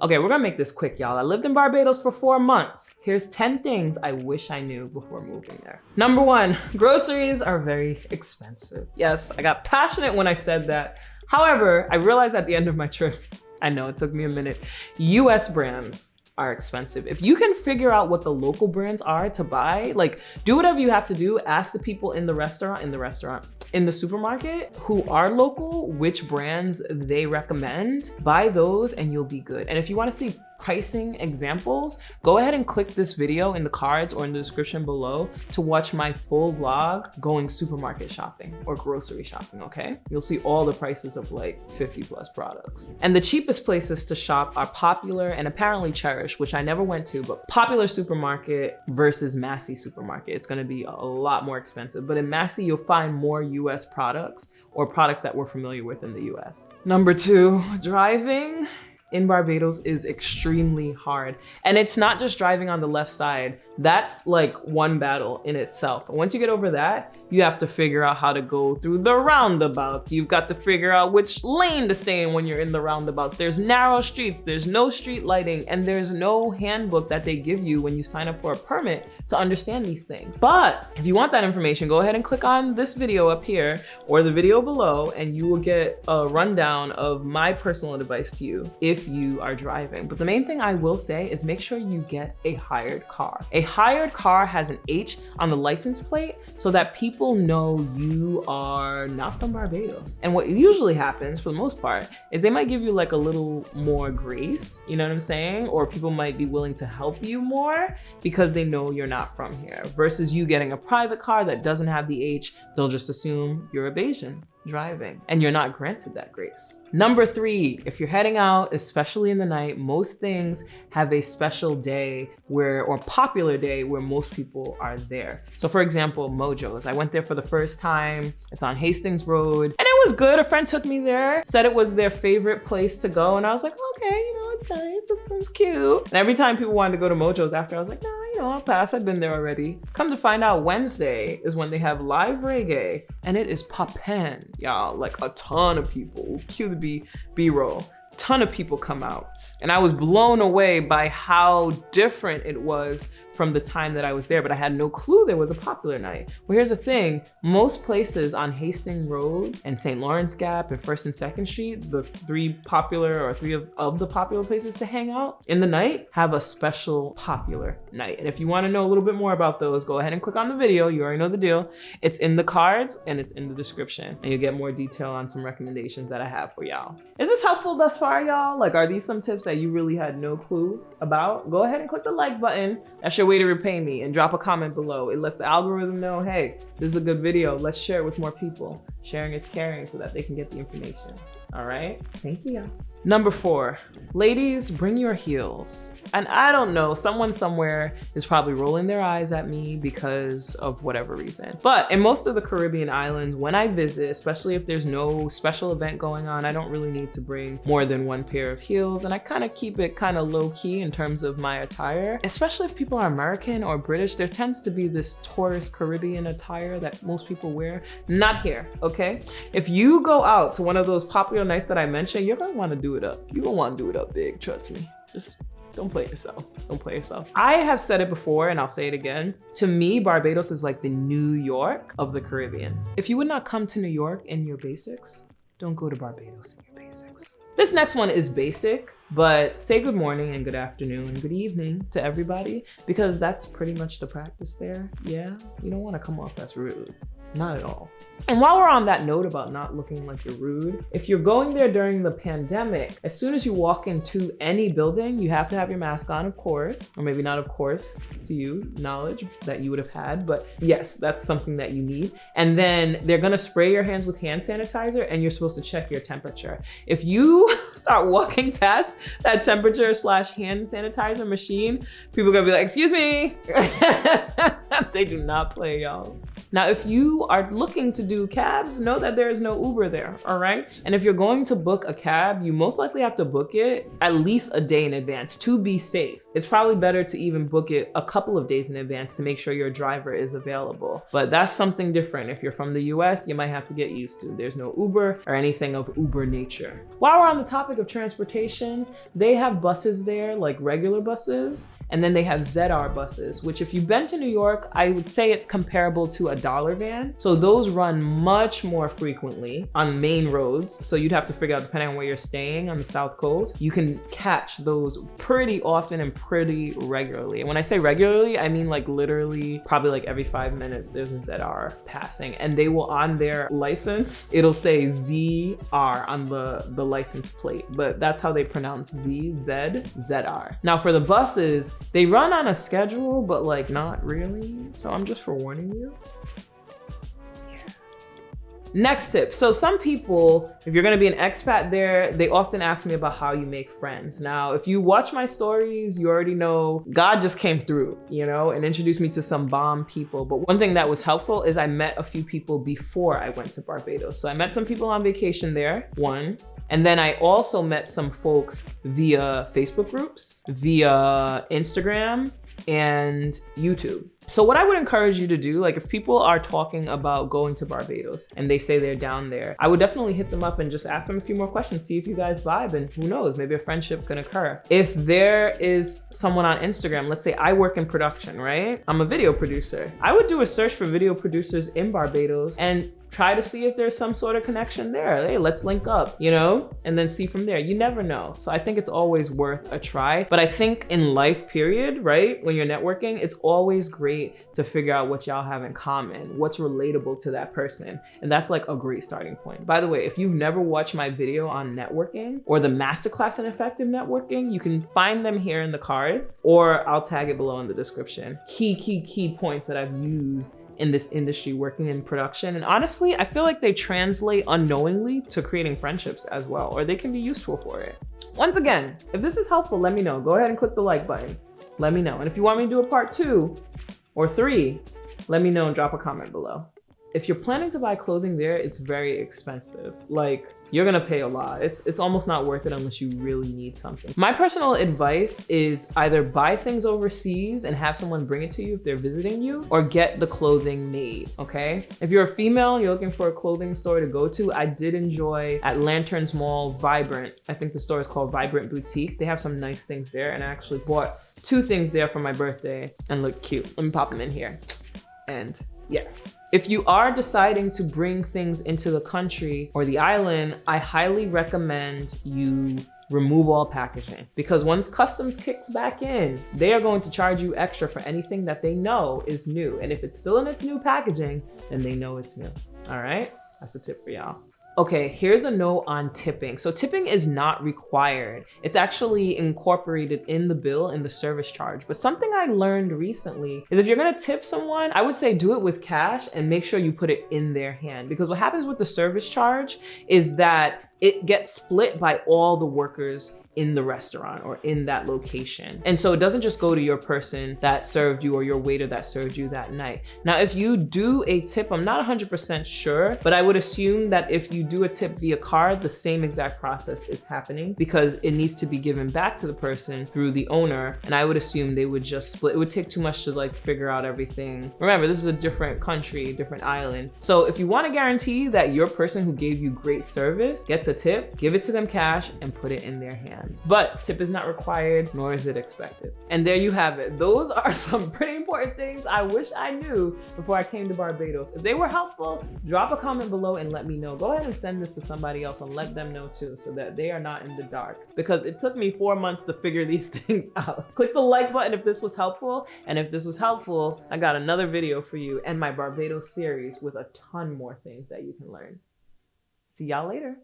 Okay, we're gonna make this quick, y'all. I lived in Barbados for four months. Here's 10 things I wish I knew before moving there. Number one, groceries are very expensive. Yes, I got passionate when I said that. However, I realized at the end of my trip, I know it took me a minute, US brands are expensive. If you can figure out what the local brands are to buy, like do whatever you have to do, ask the people in the restaurant, in the restaurant, in the supermarket who are local, which brands they recommend, buy those and you'll be good. And if you wanna see pricing examples, go ahead and click this video in the cards or in the description below to watch my full vlog going supermarket shopping or grocery shopping, okay? You'll see all the prices of like 50 plus products. And the cheapest places to shop are Popular and apparently Cherish, which I never went to, but Popular Supermarket versus Massy Supermarket. It's gonna be a lot more expensive, but in Massy, you'll find more US products or products that we're familiar with in the US. Number two, driving in Barbados is extremely hard. And it's not just driving on the left side. That's like one battle in itself. And once you get over that, you have to figure out how to go through the roundabouts. You've got to figure out which lane to stay in when you're in the roundabouts. There's narrow streets, there's no street lighting, and there's no handbook that they give you when you sign up for a permit to understand these things. But if you want that information, go ahead and click on this video up here or the video below, and you will get a rundown of my personal advice to you if you are driving. But the main thing I will say is make sure you get a hired car. A hired car has an H on the license plate so that people know you are not from Barbados. And what usually happens for the most part is they might give you like a little more grace, you know what I'm saying? Or people might be willing to help you more because they know you're not from here versus you getting a private car that doesn't have the H, they'll just assume you're a Bajan driving and you're not granted that grace. Number three, if you're heading out, especially in the night, most things have a special day where, or popular day where most people are there. So for example, Mojo's, I went there for the first time. It's on Hastings Road and it was good. A friend took me there, said it was their favorite place to go. And I was like, okay, you know, it's nice, it seems cute. And every time people wanted to go to Mojo's after, I was like, nah, you know, I'll pass, I've been there already. Come to find out Wednesday is when they have live reggae and it is poppin', y'all, like a ton of people. Cue the B, B-roll ton of people come out. And I was blown away by how different it was from the time that I was there, but I had no clue there was a popular night. Well, here's the thing. Most places on Hastings Road and St. Lawrence Gap and 1st and 2nd Street, the three popular or three of, of the popular places to hang out in the night, have a special popular night. And if you wanna know a little bit more about those, go ahead and click on the video. You already know the deal. It's in the cards and it's in the description. And you'll get more detail on some recommendations that I have for y'all. Is this helpful thus far, y'all? Like, are these some tips that you really had no clue about? Go ahead and click the like button. That's your way to repay me and drop a comment below. It lets the algorithm know, hey, this is a good video. Let's share it with more people. Sharing is caring so that they can get the information. All right, thank you. Number four, ladies, bring your heels. And I don't know, someone somewhere is probably rolling their eyes at me because of whatever reason. But in most of the Caribbean islands, when I visit, especially if there's no special event going on, I don't really need to bring more than one pair of heels. And I kind of keep it kind of low key in terms of my attire, especially if people are American or British, there tends to be this tourist Caribbean attire that most people wear. Not here, okay? If you go out to one of those popular nights that I mentioned, you're gonna wanna do do it up. You don't want to do it up big, trust me. Just don't play yourself. Don't play yourself. I have said it before and I'll say it again. To me, Barbados is like the New York of the Caribbean. If you would not come to New York in your basics, don't go to Barbados in your basics. This next one is basic, but say good morning and good afternoon and good evening to everybody because that's pretty much the practice there. Yeah, you don't want to come off as rude. Not at all. And while we're on that note about not looking like you're rude, if you're going there during the pandemic, as soon as you walk into any building, you have to have your mask on, of course, or maybe not of course to you, knowledge that you would have had, but yes, that's something that you need. And then they're gonna spray your hands with hand sanitizer and you're supposed to check your temperature. If you start walking past that temperature slash hand sanitizer machine, people are gonna be like, excuse me. they do not play, y'all. Now, if you are looking to do cabs, know that there is no Uber there, all right? And if you're going to book a cab, you most likely have to book it at least a day in advance to be safe. It's probably better to even book it a couple of days in advance to make sure your driver is available. But that's something different. If you're from the US, you might have to get used to. There's no Uber or anything of Uber nature. While we're on the topic of transportation, they have buses there, like regular buses, and then they have ZR buses, which if you've been to New York, I would say it's comparable to a dollar van. So those run much more frequently on main roads. So you'd have to figure out, depending on where you're staying on the South Coast, you can catch those pretty often and pretty regularly. And when I say regularly, I mean like literally probably like every five minutes there's a ZR passing and they will on their license, it'll say ZR on the, the license plate, but that's how they pronounce Z, Z, ZR. Now for the buses, they run on a schedule, but like not really. So I'm just forewarning you. Next tip. So some people, if you're gonna be an expat there, they often ask me about how you make friends. Now, if you watch my stories, you already know God just came through, you know, and introduced me to some bomb people. But one thing that was helpful is I met a few people before I went to Barbados. So I met some people on vacation there, one. And then I also met some folks via Facebook groups, via Instagram, and YouTube. So what I would encourage you to do, like if people are talking about going to Barbados and they say they're down there, I would definitely hit them up and just ask them a few more questions, see if you guys vibe and who knows, maybe a friendship can occur. If there is someone on Instagram, let's say I work in production, right? I'm a video producer. I would do a search for video producers in Barbados and try to see if there's some sort of connection there. Hey, let's link up, you know, and then see from there. You never know. So I think it's always worth a try. But I think in life period, right, when you're networking, it's always great to figure out what y'all have in common, what's relatable to that person. And that's like a great starting point. By the way, if you've never watched my video on networking or the masterclass in effective networking, you can find them here in the cards or I'll tag it below in the description. Key, key, key points that I've used in this industry working in production. And honestly, I feel like they translate unknowingly to creating friendships as well, or they can be useful for it. Once again, if this is helpful, let me know. Go ahead and click the like button. Let me know. And if you want me to do a part two or three, let me know and drop a comment below. If you're planning to buy clothing there, it's very expensive. Like you're gonna pay a lot. It's, it's almost not worth it unless you really need something. My personal advice is either buy things overseas and have someone bring it to you if they're visiting you or get the clothing made, okay? If you're a female you're looking for a clothing store to go to, I did enjoy at Lanterns Mall Vibrant. I think the store is called Vibrant Boutique. They have some nice things there and I actually bought two things there for my birthday and look cute. Let me pop them in here. And yes, if you are deciding to bring things into the country or the island, I highly recommend you remove all packaging because once customs kicks back in, they are going to charge you extra for anything that they know is new. And if it's still in its new packaging, then they know it's new. All right, that's a tip for y'all. Okay, here's a note on tipping. So tipping is not required. It's actually incorporated in the bill in the service charge. But something I learned recently is if you're gonna tip someone, I would say do it with cash and make sure you put it in their hand. Because what happens with the service charge is that it gets split by all the workers in the restaurant or in that location. And so it doesn't just go to your person that served you or your waiter that served you that night. Now, if you do a tip, I'm not 100% sure, but I would assume that if you do a tip via card, the same exact process is happening because it needs to be given back to the person through the owner. And I would assume they would just split. It would take too much to like figure out everything. Remember, this is a different country, different island. So if you want to guarantee that your person who gave you great service gets a tip, give it to them cash and put it in their hands hands. But tip is not required, nor is it expected. And there you have it. Those are some pretty important things I wish I knew before I came to Barbados. If they were helpful, drop a comment below and let me know. Go ahead and send this to somebody else and let them know too, so that they are not in the dark. Because it took me four months to figure these things out. Click the like button if this was helpful. And if this was helpful, I got another video for you and my Barbados series with a ton more things that you can learn. See y'all later.